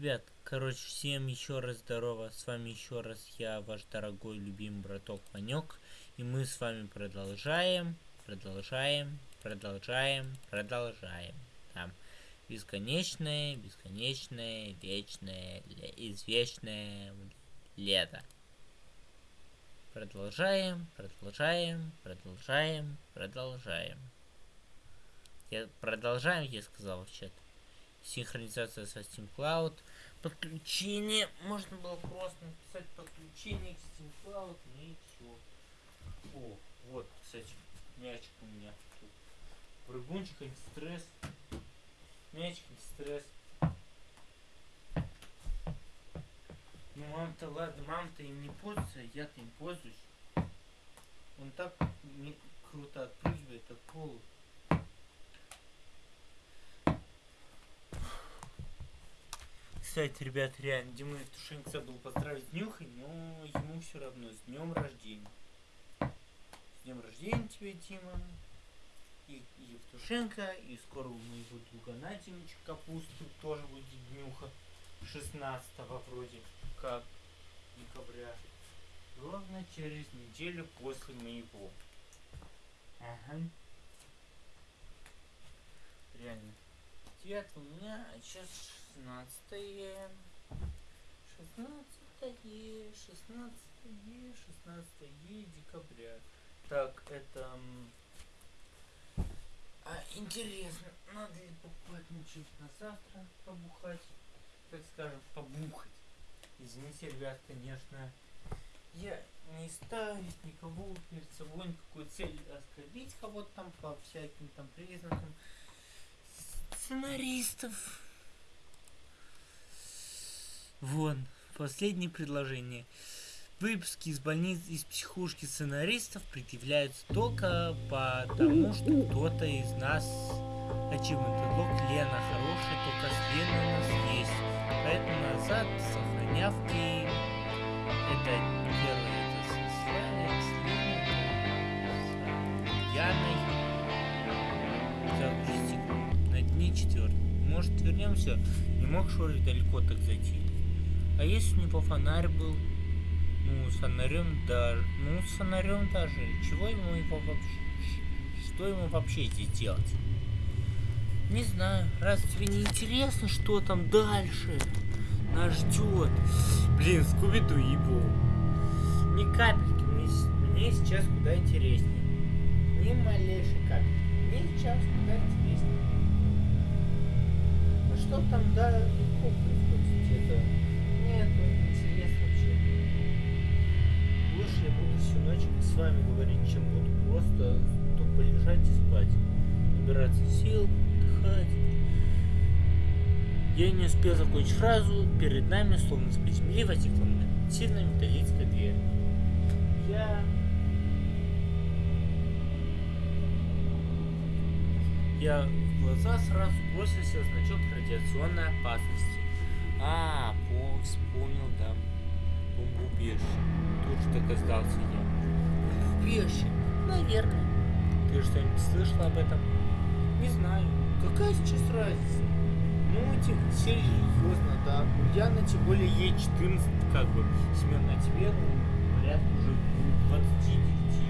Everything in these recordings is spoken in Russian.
ребят, короче, всем еще раз здорово. С вами еще раз я, ваш дорогой любимый браток Ванек. И мы с вами продолжаем, продолжаем, продолжаем, продолжаем. Там бесконечное, бесконечное, вечное, извечное лето. Продолжаем, продолжаем, продолжаем, продолжаем. Я продолжаем, я сказал в чат синхронизация со Steam Cloud, подключение, можно было просто написать подключение к Steam Cloud, ну и все. О, вот, кстати, мячик у меня тут. Прыгунчик, антистресс. Мячик, антистресс. Ну, мам-то, ладно, мам-то им не пользуется, а я-то им пользуюсь. Он так не круто отпрыгивает от пола. Кстати, ребят, реально, Дима Евтушенко забыл поздравить с но ему все равно с днем рождения. С днем рождения тебе, Дима. И Евтушенко, и скоро у моего друга Надимича Капусту тоже будет днюха. 16 вроде как декабря. Ровно через неделю после моего. Ага. Реально. 9 у меня, а сейчас 16 16 16 16 декабря. Так, это... А, интересно, надо ли покупать ничего на завтра побухать? Так скажем, побухать. Извините, ребят, конечно, я не ставить никого перед собой никакой цели оскорбить кого-то там по всяким там признакам сценаристов. Вон, последнее предложение. Выпуски из больниц, из психушки сценаристов предъявляются только потому, что кто-то из нас Achievement Unlock Лена хорошая, только с Леной у нас есть. Поэтому назад, сохраняв гейм. Это первое, это с Леной, с Яной. Загрузить на дне четвертый. Может вернемся? Не мог Шори далеко так зайти. А если у него фонарь был? Ну, с фонарем даже... Ну, с фонарем даже. Чего ему его вообще... Что ему вообще здесь делать? Не знаю. Раз тебе не интересно, что там дальше нас ждет. Блин, Скуби-Ду его. Ни капельки. Мне, мне сейчас куда интереснее. Ни малейшей капельки. Мне сейчас куда интереснее. А что там далеко происходит? Это нет, интересно вообще. Лучше я буду всю ночь с вами говорить, чем буду просто тупо лежать и спать. Набираться сил, отдыхать. Я не успел закончить фразу, перед нами, словно с земли, возникла сильная металлическая дверь. Я... Я в глаза сразу бросился значок радиационной опасности. А, по, вспомнил, да. Бомбоубежище. Тут же догадался я. Бомбоубежище? Наверное. Ты что-нибудь слышала об этом? Не знаю. Какая сейчас разница? Ну, эти, серьезно, да. Я на тем более Е14, как бы, Семен, на тебе, ну, порядка уже 29,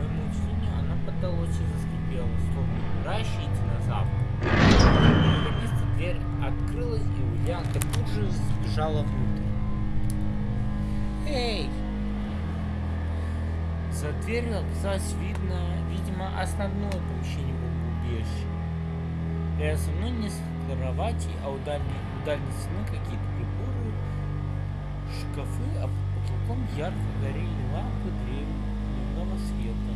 Моему удивлению, она подалась и заскрипела, словно умирающий динозавр. Наконец-то дверь открылась, и Ульянка тут же сбежала внутрь. Эй! За дверью оказалось видно, видимо, основное помещение бомбоубежища. Рядом со мной несколько кровати, а у дальней, у дальней стены какие-то приборы, шкафы, а под потолком ярко горели лампы дневного света.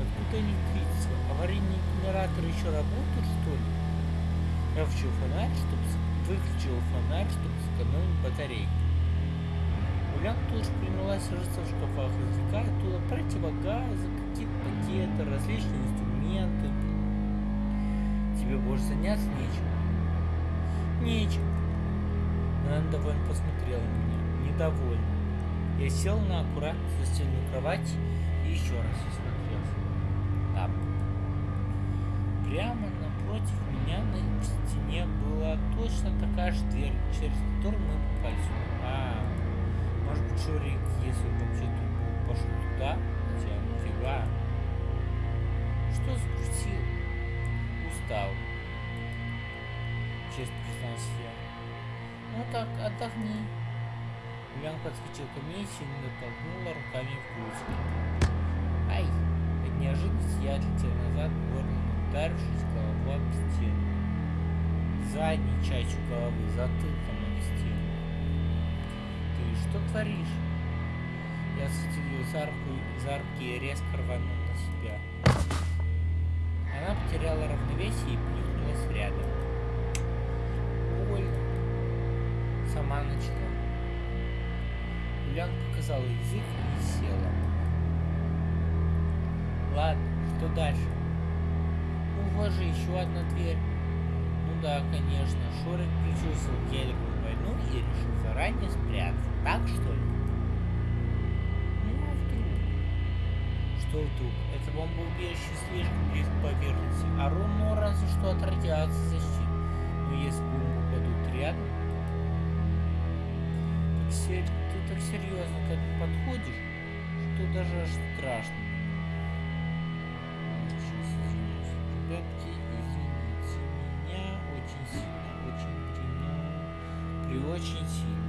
Откуда электричество? Аварийные генераторы еще работают, что ли? Я включил фонарь, чтобы выключил фонарь, чтобы сэкономить батарейку. Улян тоже принялась рыться в шкафах, извлекая оттуда противогазы, какие-то пакеты, различные инструменты. Тебе больше заняться нечем? Нечем. Она довольно посмотрела на меня, недовольна. Я сел на аккуратно застеленную кровать и еще раз осмотрелся. Там. Прямо напротив меня на стене была точно такая же дверь, через которую мы попали сюда. А, может быть, Шурик, если он вообще тут был, пошел туда? Хотя, нифига. Что загрузил? Устал. Честно признался я. Ну так, отдохни. Ульян подскочил ко мне и сильно толкнула руками в грудь. Ай! От неожиданности я отлетел назад, горлом ударившись головой об стену. Задней частью головы, затылком об стену. Ты что творишь? Я схватил ее за руку, за руки и резко рванул на себя. Она потеряла равновесие и плюхнулась рядом. Больно. Сама начала. Юлиан показала язык и села. Ладно, что дальше? Ну, вот же еще одна дверь. Ну да, конечно, Шорик предчувствовал ядерную войну и решил заранее спрятаться. Так что ли? Ну а вдруг? Что вдруг? Это бомбоубежище слишком близко к поверхности, а ровно разве что от радиации защит. Но если бомбы упадут рядом, ты так серьезно к этому подходишь, что даже аж страшно. Сейчас извините. Ребятки, извините меня очень сильно, очень при, при очень сильно.